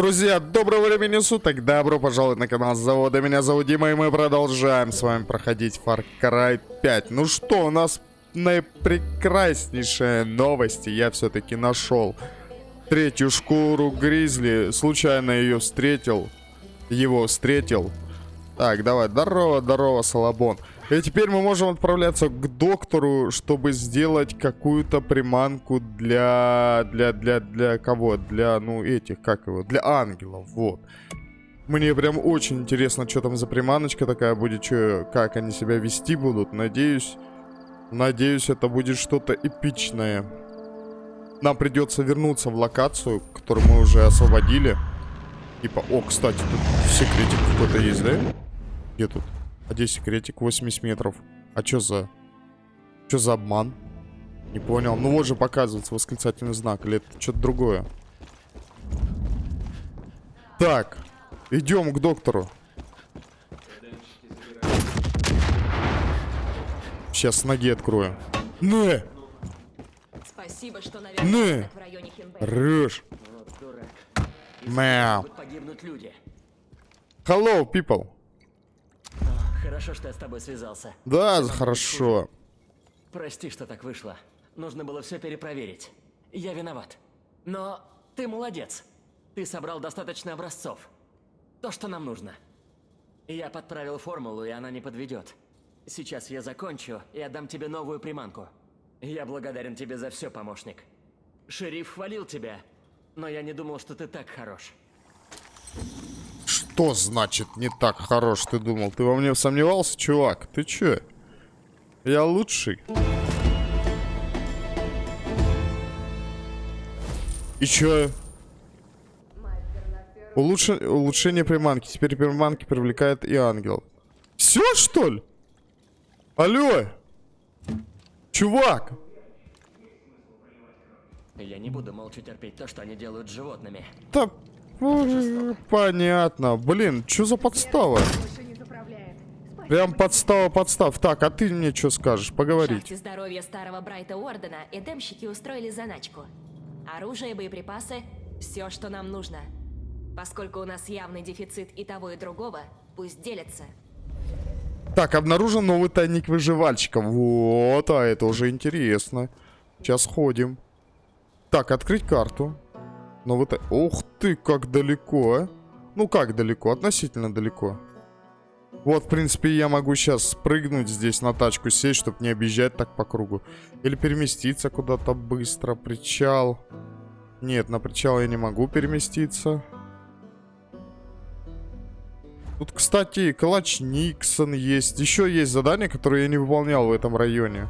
Друзья, доброго времени суток, добро пожаловать на канал Завода, меня зовут Дима, и мы продолжаем с вами проходить Far Cry 5. Ну что, у нас наипрекраснейшие новости, я все-таки нашел третью шкуру Гризли, случайно ее встретил, его встретил. Так, давай, здорово, здорово, Салабон. И теперь мы можем отправляться к доктору, чтобы сделать какую-то приманку для... Для, для, для кого? Для, ну, этих, как его? Для ангелов, вот. Мне прям очень интересно, что там за приманочка такая будет, что, как они себя вести будут. Надеюсь, надеюсь, это будет что-то эпичное. Нам придется вернуться в локацию, которую мы уже освободили. Типа, о, кстати, тут секретик какой-то есть, да? Где тут? А где секретик? 80 метров. А чё за... Чё за обман? Не понял. Ну вот же показывается восклицательный знак. Или это что-то другое? Так. Идем к доктору. Сейчас ноги открою. Не! Спасибо, что Не. Рыж. Люди. Hello, people. Хорошо, что я с тобой связался. Да, хорошо. Прости, что так вышло. Нужно было все перепроверить. Я виноват. Но ты молодец. Ты собрал достаточно образцов. То, что нам нужно. Я подправил формулу, и она не подведет. Сейчас я закончу и отдам тебе новую приманку. Я благодарен тебе за все, помощник. Шериф хвалил тебя, но я не думал, что ты так хорош. Что значит не так хорош, ты думал? Ты во мне сомневался, чувак? Ты чё? Я лучший. И чё? Улучш... Улучшение приманки. Теперь приманки привлекает и ангел. Все, что ли? Алло! Чувак! Я не буду молча терпеть то, что они делают с животными. Да, м, понятно. Блин, что за подстава? Прям подстава, подстав. Так, а ты мне что скажешь? В Поговорить. шахте здоровья старого Брайта Уордена эдемщики устроили заначку. Оружие, боеприпасы – все, что нам нужно. Поскольку у нас явный дефицит и того, и другого, пусть делятся. Так, обнаружен новый тайник выживальщика. Вот, а это уже интересно. Сейчас ходим. Так, открыть карту. Новый тай... Ух ты, как далеко, а. Ну, как далеко? Относительно далеко. Вот, в принципе, я могу сейчас спрыгнуть здесь на тачку, сесть, чтобы не объезжать так по кругу. Или переместиться куда-то быстро. Причал. Нет, на причал я не могу переместиться. Тут, кстати, Калач Никсон есть. Еще есть задания, которые я не выполнял в этом районе.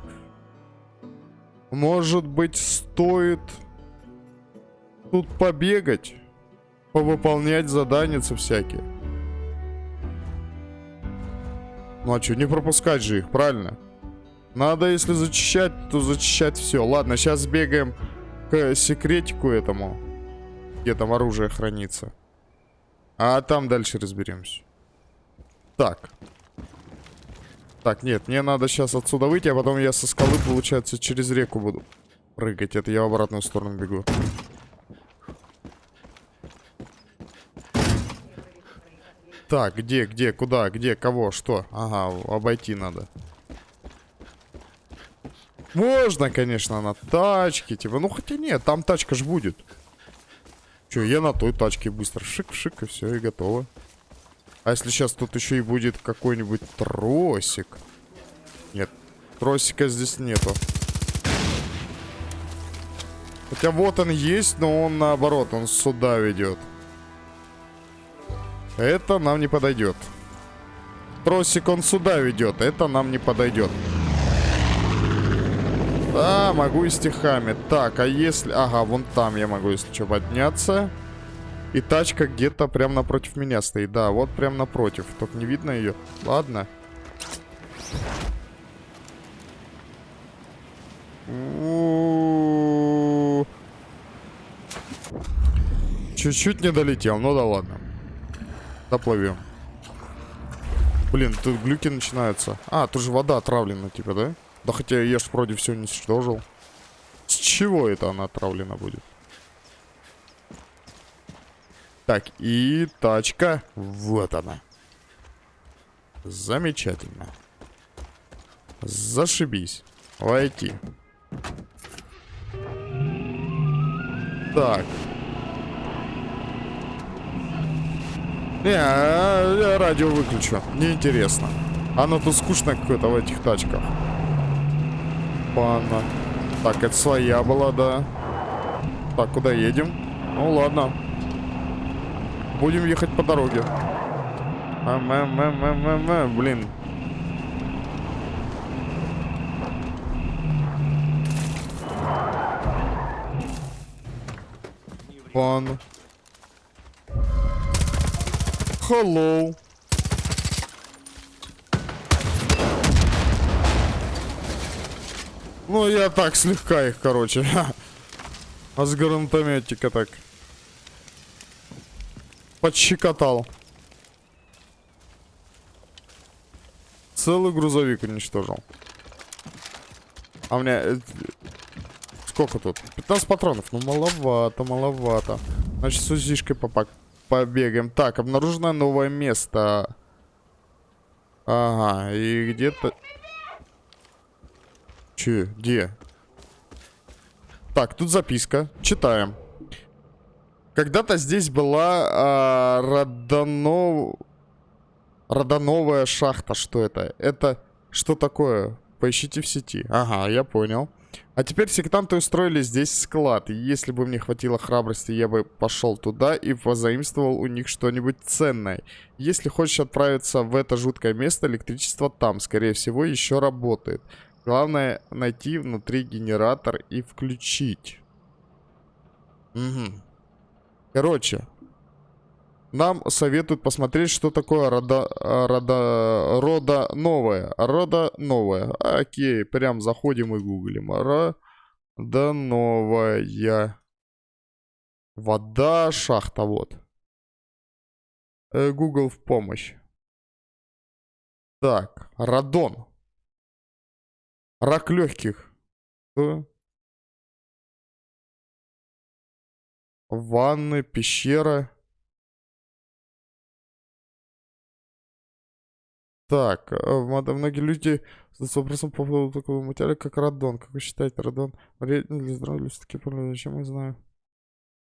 Может быть, стоит тут побегать? Повыполнять заданицы всякие. Ну а что, не пропускать же их, правильно? Надо, если зачищать, то зачищать все. Ладно, сейчас бегаем к секретику этому. Где там оружие хранится. А там дальше разберемся. Так. Так, нет, мне надо сейчас отсюда выйти, а потом я со скалы, получается, через реку буду прыгать. Это я в обратную сторону бегу. Так, где, где, куда, где, кого, что? Ага, обойти надо. Можно, конечно, на тачке, типа, ну хотя нет, там тачка ж будет. Че, я на той тачке быстро шик-шик и все, и готово. А если сейчас тут еще и будет какой-нибудь тросик? Нет, тросика здесь нету. Хотя вот он есть, но он наоборот, он сюда ведет. Это нам не подойдет. Тросик он сюда ведет, это нам не подойдет. Да, могу и стихами. Так, а если... Ага, вон там я могу, если что, подняться. И тачка где-то прям напротив меня стоит. Да, вот прям напротив. Только не видно ее. Ладно. Чуть-чуть не долетел. Ну да ладно. Доплывем. Блин, тут глюки начинаются. А, тут же вода отравлена, типа, да? Да хотя я ж вроде все уничтожил. С чего это она отравлена будет? Так, и тачка. Вот она. Замечательно. Зашибись. Войти. Так. Не, а, я радио выключу. Неинтересно. Оно тут скучно какое-то в этих тачках. Панна. Так, это своя была, да. Так, куда едем? Ну ладно. Будем ехать по дороге. А, м -м -м -м -м -м, блин. Ван. Hello. Ну, я так слегка их, короче. А с гранатометика так. Подщекотал. Целый грузовик уничтожил. А у меня... э, Сколько тут? 15 патронов. Ну, маловато, маловато. Значит, с узишкой попак побегаем. Так, обнаружено новое место. Ага, и где-то... Че, где? Так, тут записка. Читаем. Когда-то здесь была а, Родонов... Родоновая шахта. Что это? Это что такое? Поищите в сети. Ага, я понял. А теперь сектанты устроили здесь склад. Если бы мне хватило храбрости, я бы пошел туда и позаимствовал у них что-нибудь ценное. Если хочешь отправиться в это жуткое место, электричество там, скорее всего, еще работает. Главное найти внутри генератор и включить. Угу. Короче, нам советуют посмотреть, что такое рода, рода, рода новое. Рода новое. Окей, прям заходим и гуглим. Рода новая. Вода, шахта, вот. Э, Google в помощь. Так, радон. Рак легких. Ванны, пещера. Так, э, многие люди задаются вопросом по поводу такого материала, как радон. Как вы считаете, радон вреден для здоровья или все-таки полезен? Чем мы знаем?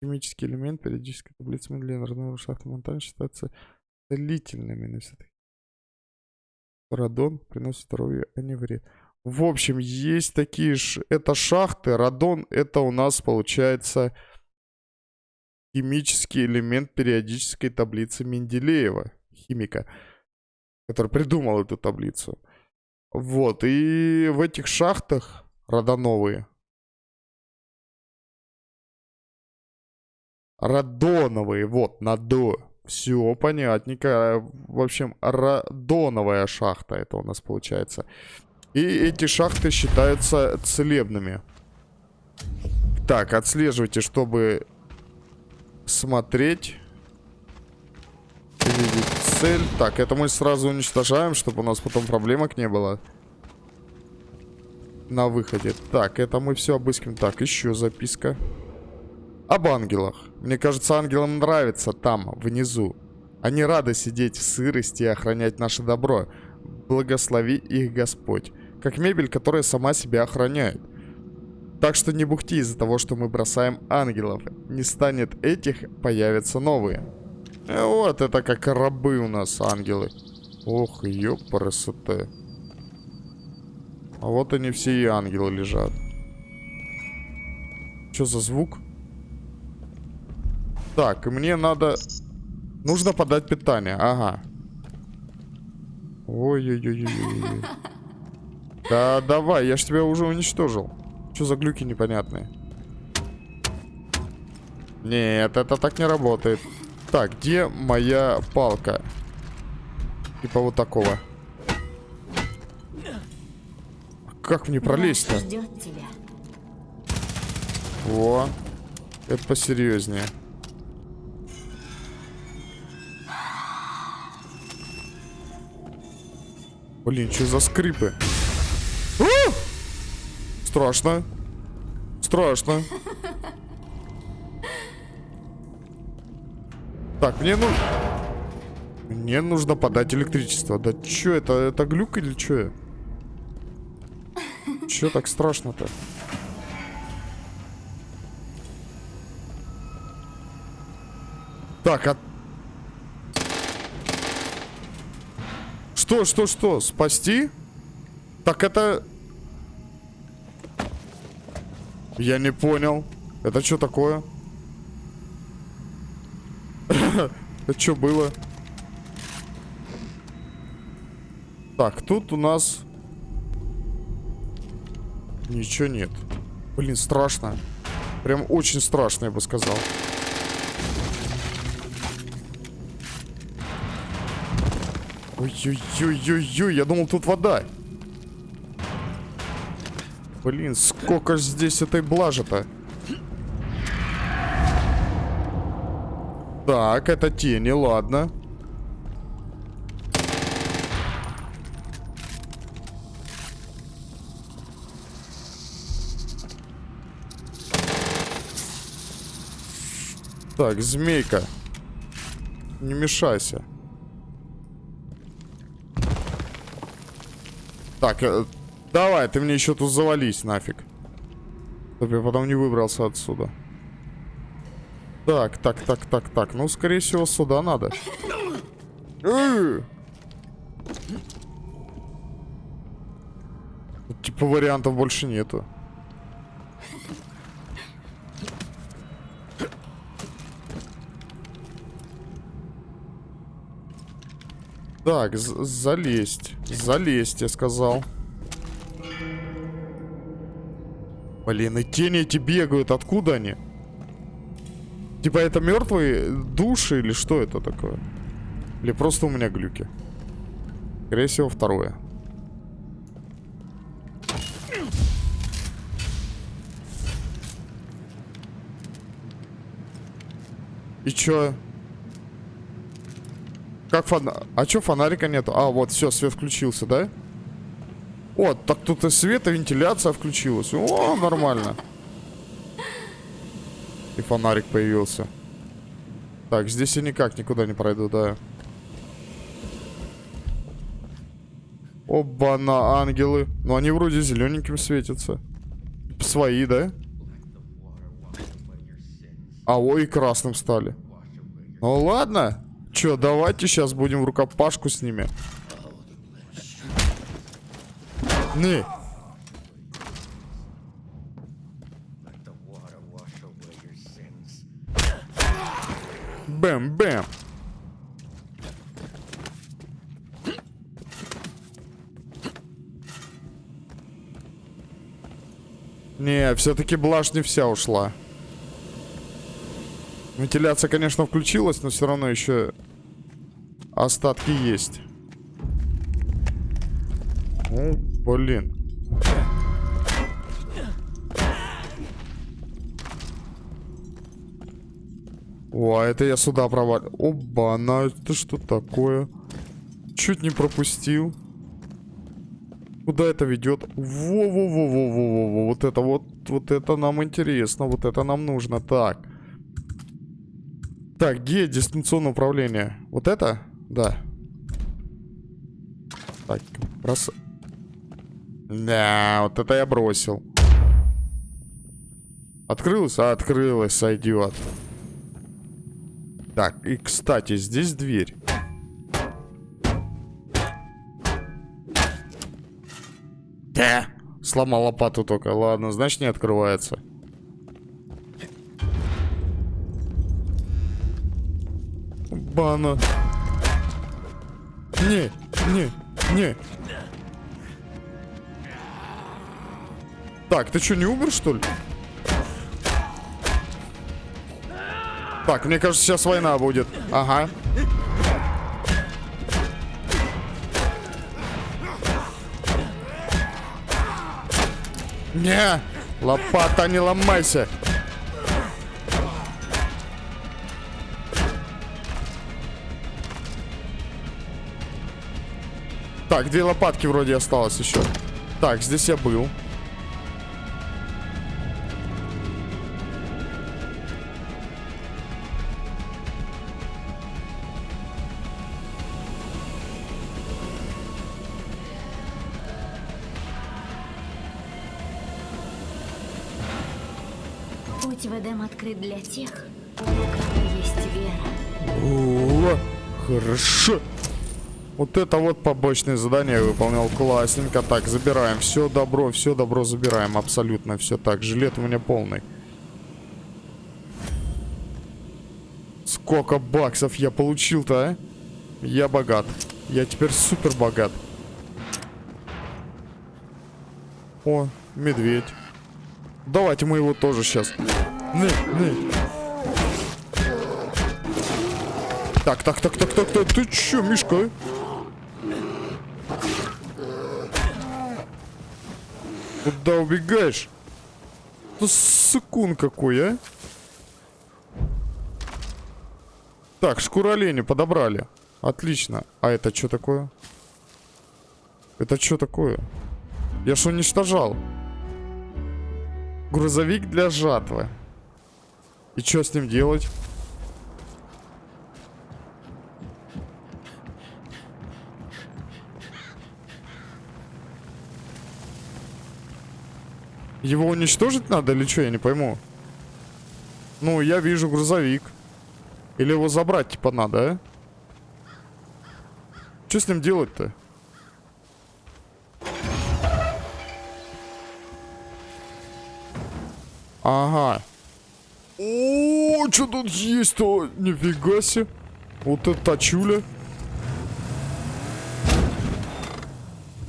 Химический элемент периодической таблицы Менделеева родного шахта Монтана считается целительными, но все-таки радон приносит здоровье, а не вред. В общем, есть такие ж... Это шахты. Радон это у нас получается химический элемент периодической таблицы Менделеева. Химика. Который придумал эту таблицу. Вот. И в этих шахтах радоновые. Радоновые. Вот, на до. Все понятненько. В общем, радоновая шахта это у нас получается. И эти шахты считаются целебными. Так, отслеживайте, чтобы смотреть. Видеть цель. Так, это мы сразу уничтожаем, чтобы у нас потом проблемок не было. На выходе. Так, это мы все обыскиваем. Так, еще записка. Об ангелах. Мне кажется, ангелам нравится там, внизу. Они рады сидеть в сырости и охранять наше добро. Благослови их Господь как мебель, которая сама себя охраняет. Так что не бухти из-за того, что мы бросаем ангелов. Не станет этих, появятся новые. Э, вот это как рабы у нас ангелы. Ох, ёпарасоте. А вот они все и ангелы лежат. Что за звук? Так, мне надо... Нужно подать питание, ага. Ой-ой-ой-ой-ой. Да давай, я ж тебя уже уничтожил. Что за глюки непонятные? Нет, это так не работает. Так, где моя палка? Типа вот такого. Как мне пролезть-то? Во. Это посерьезнее. Блин, что за скрипы? Страшно. Страшно. Так, мне нужно... Мне нужно подать электричество. Да чё это? Это глюк или чё? Чё так страшно-то? Так, а... Что, что, что? Спасти? Так это... Я не понял. Это что такое? Это что было? Так, тут у нас... Ничего нет. Блин, страшно. Прям очень страшно, я бы сказал. Ой-ой-ой-ой-ой, я думал, тут вода. Блин, сколько ж здесь этой блажи-то. Так, это тени, ладно. Так, змейка. Не мешайся. Так, э, давай, ты мне еще тут завались нафиг. Чтобы я потом не выбрался отсюда. Так, так, так, так, так. Ну, скорее всего, сюда надо. Типа вариантов больше нету. Так, залезть. Залезть, я сказал. Блин, и тени эти бегают. Откуда они? Типа это мертвые души или что это такое? Или просто у меня глюки? Скорее всего, второе. И чё? Как фонарик? А чё фонарика нету? А, вот, все, свет включился, да? Вот, так тут и свет, и вентиляция включилась. О, нормально. И фонарик появился. Так, здесь я никак никуда не пройду, да. Оба-на, ангелы. Ну, они вроде зелененьким светятся. Свои, да? А, ой, красным стали. Ну, ладно. Че, давайте сейчас будем рукопашку с ними. Не. Бэм-бэм. Не, все-таки блажь не вся ушла. Вентиляция, конечно, включилась, но все равно еще остатки есть. О, блин. О, а это я сюда провалил. Оба, на это что такое? Чуть не пропустил. Куда это ведет? Во-во-во-во-во-во. Вот это вот, вот это нам интересно. Вот это нам нужно. Так. Так, где дистанционное управление? Вот это? Да. Так, брос... Да, вот это я бросил. Открылось? А, открылось, сойдет. Так, и, кстати, здесь дверь. Да. Сломал лопату только. Ладно, значит не открывается. Бана. Не, не, не. Так, ты что, не умер, что ли? Так, мне кажется, сейчас война будет. Ага. Не, лопата, не ломайся. Так, две лопатки вроде осталось еще. Так, здесь я был. Открыт для тех, у кого есть вера. О, хорошо. Вот это вот побочное задание я выполнял классненько. Так, забираем все добро, все добро забираем. Абсолютно все так. Жилет у меня полный. Сколько баксов я получил-то, а? Я богат. Я теперь супер богат. О, медведь. Давайте мы его тоже сейчас. Не, не. Так, так, так, так, так, так, ты чё, Мишка? Куда убегаешь? Ну, сыкун какой, а? Так, шкура оленя подобрали. Отлично. А это что такое? Это что такое? Я ж уничтожал. Грузовик для жатвы. И что с ним делать? Его уничтожить надо или что, я не пойму. Ну, я вижу грузовик. Или его забрать, типа, надо, а? Что с ним делать-то? Ага. О, что тут есть-то? Нифига себе. Вот это тачуля.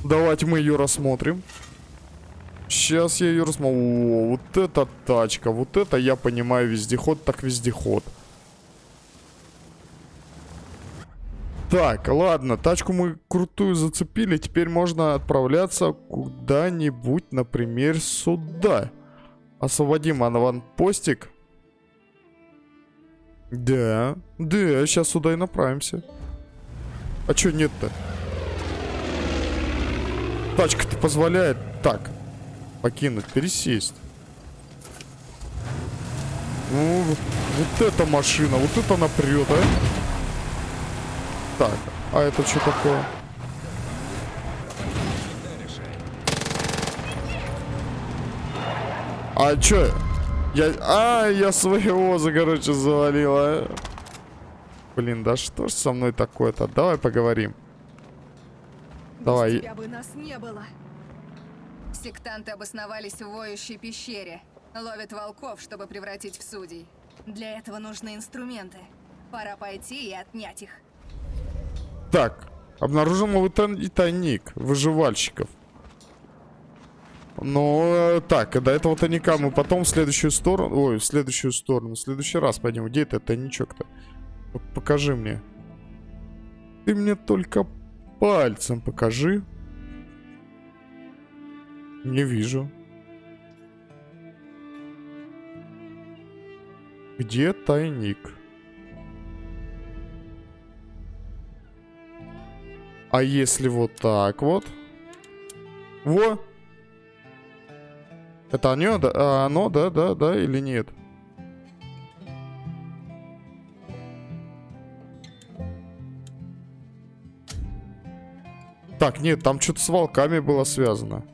Давайте мы ее рассмотрим. Сейчас я ее рассмотрю. О, вот это тачка. Вот это я понимаю вездеход, так вездеход. Так, ладно, тачку мы крутую зацепили. Теперь можно отправляться куда-нибудь, например, сюда. Освободим аванпостик. Да, да, сейчас сюда и направимся. А чё нет-то? Тачка-то позволяет. Так, покинуть, пересесть. Ну, вот эта машина, вот это напрет, а? Так, а это что такое? А чё? Я... А, я своего, за, короче, завалила. Блин, да что ж со мной такое-то? Давай поговорим. Давай. Без тебя бы нас не было. Сектанты обосновались в воющей пещере. Ловят волков, чтобы превратить в судей. Для этого нужны инструменты. Пора пойти и отнять их. Так, обнаружен новый тай- тайник выживальщиков. Ну, э, так, до этого тайника мы потом в следующую сторону... Ой, в следующую сторону. В следующий раз пойдем. Где это тайничок-то? Вот покажи мне. Ты мне только пальцем покажи. Не вижу. Где тайник? А если вот так вот? Во! Это оно, да, а, оно, да, да, да, или нет? Так, нет, там что-то с волками было связано.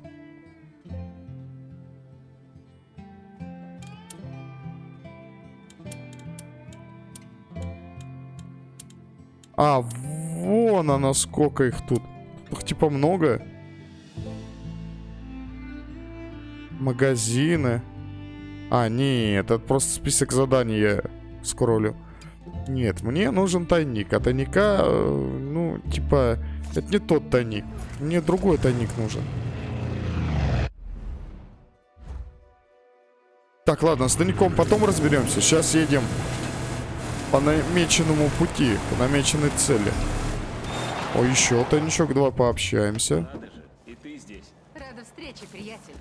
А, вон она, сколько их тут. Их типа много. Магазины. А, нет, это просто список заданий я скроллю. Нет, мне нужен тайник. А тайника, э, ну, типа, это не тот тайник. Мне другой тайник нужен. Так, ладно, с тайником потом разберемся. Сейчас едем по намеченному пути, по намеченной цели. О, еще тайничок, давай пообщаемся. Надо же, и ты здесь. Рада встрече, приятель.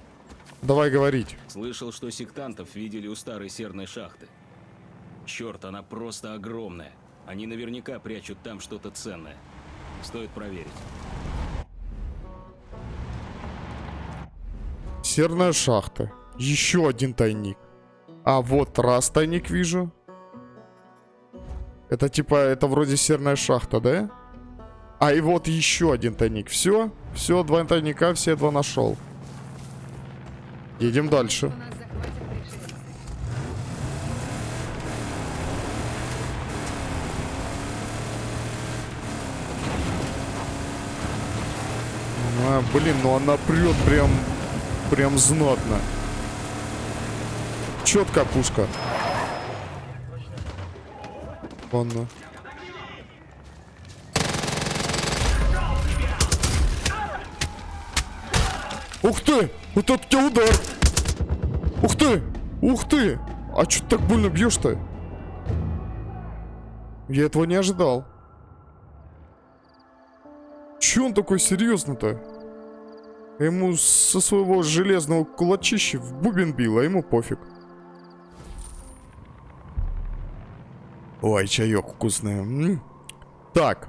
Давай говорить. Слышал, что сектантов видели у старой серной шахты. Черт, она просто огромная. Они наверняка прячут там что-то ценное. Стоит проверить. Серная шахта. Еще один тайник. А вот раз тайник вижу. Это типа, это вроде серная шахта, да? А и вот еще один тайник. Все, все, два тайника, все два нашел. Едем дальше. А, блин, ну она прет прям, прям знатно. Четкая пушка. Ладно. Ух ты! Вот это тебя удар! Ух ты! Ух ты! А чё ты так больно бьешь-то? Я этого не ожидал. Чё он такой серьезно-то? Ему со своего железного кулачища в бубен бил, а ему пофиг. Ой, чаек вкусный. М? Так.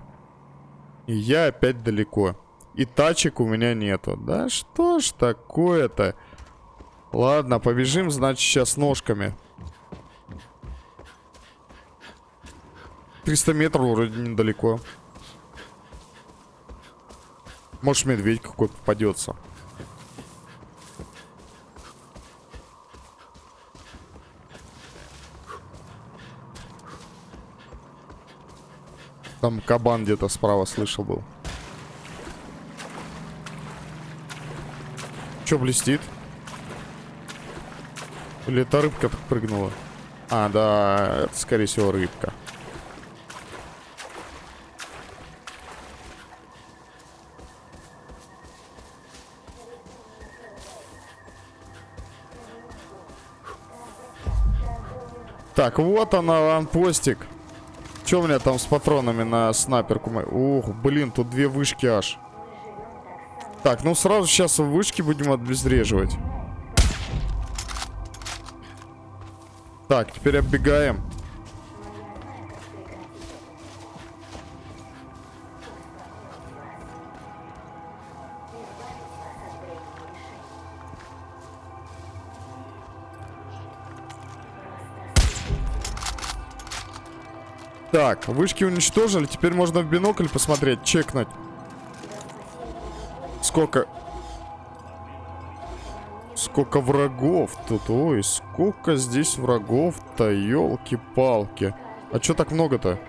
И я опять далеко. И тачек у меня нету. Да что ж такое-то? Ладно, побежим, значит, сейчас ножками. 300 метров вроде недалеко. Может, медведь какой попадется. Там кабан где-то справа слышал был. Че блестит? Или это рыбка прыгнула? А, да, это скорее всего рыбка. Так, вот она, аванпостик. Че у меня там с патронами на снайперку? Ух, блин, тут две вышки аж. Так, ну сразу сейчас вышки будем обезвреживать. Так, теперь оббегаем. Так, вышки уничтожили. Теперь можно в бинокль посмотреть, чекнуть. Сколько... Сколько врагов тут. Ой, сколько здесь врагов-то, елки-палки. А чё так много-то?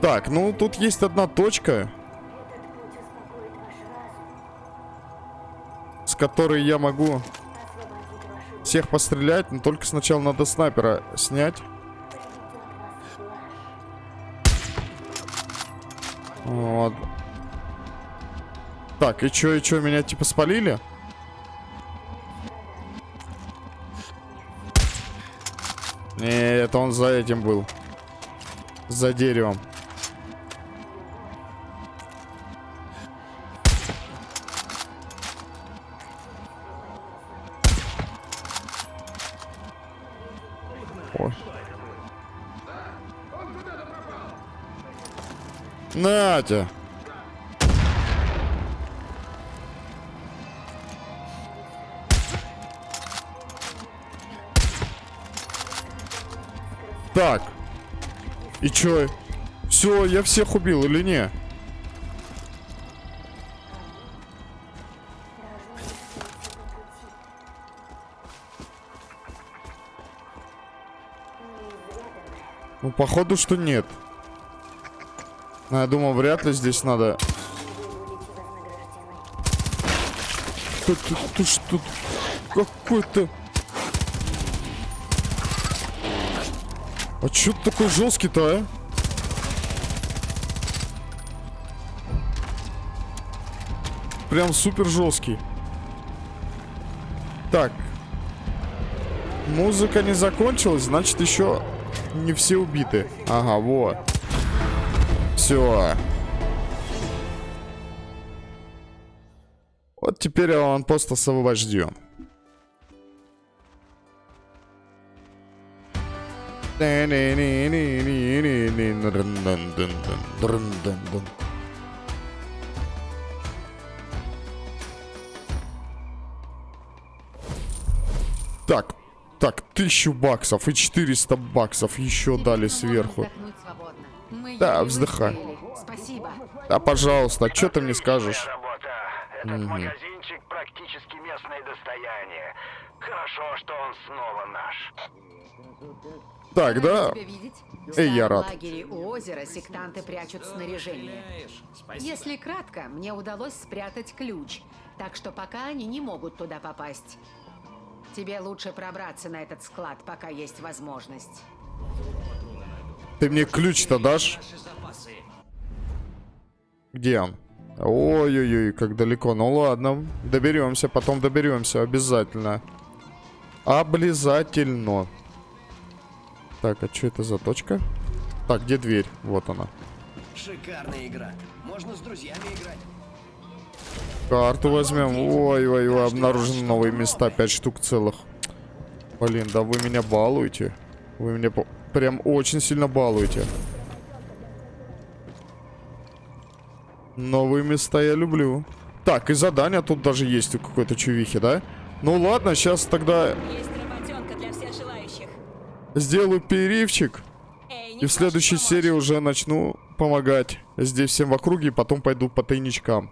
Так, ну тут есть одна точка. С которой я могу всех пострелять, но только сначала надо снайпера снять. Вот. Так, и чё, и чё, меня типа спалили? Не, это он за этим был. За деревом. Ой. Натя. Так. И чё? Все, я всех убил или не? Ну, походу, что нет. Но я думал, вряд ли здесь надо... Ты, ты, ты что? Какой-то... А чё ты такой жесткий-то, а? Прям супер жесткий. Так. Музыка не закончилась, значит еще не все убиты. Ага, вот. Все. Вот теперь он просто освобожден. Так, так, тысячу баксов и 400 баксов еще дали сверху. Да, вздыхай. Спасибо. Да, пожалуйста, что ты мне скажешь? работа. Так, да. Эй, я В рад. лагере у озера сектанты прячут снаряжение. Если кратко, мне удалось спрятать ключ, так что пока они не могут туда попасть. Тебе лучше пробраться на этот склад, пока есть возможность. Ты мне ключ-то дашь? Где он? Ой-ой-ой, как далеко. Ну ладно, доберемся, потом доберемся, обязательно. Облизательно. Так, а что это за точка? Так, где дверь? Вот она. Шикарная игра. Можно с друзьями играть. Карту возьмем. Ой-ой-ой, обнаружены новые места, 5 штук целых. Блин, да вы меня балуете. Вы меня по- прям очень сильно балуете. Новые места я люблю. Так, и задание тут даже есть у какой-то чувихи, да? Ну ладно, сейчас тогда Есть работенка для всех желающих. Сделаю перерывчик. И в следующей серии уже начну помогать здесь всем в округе, и потом пойду по тайничкам.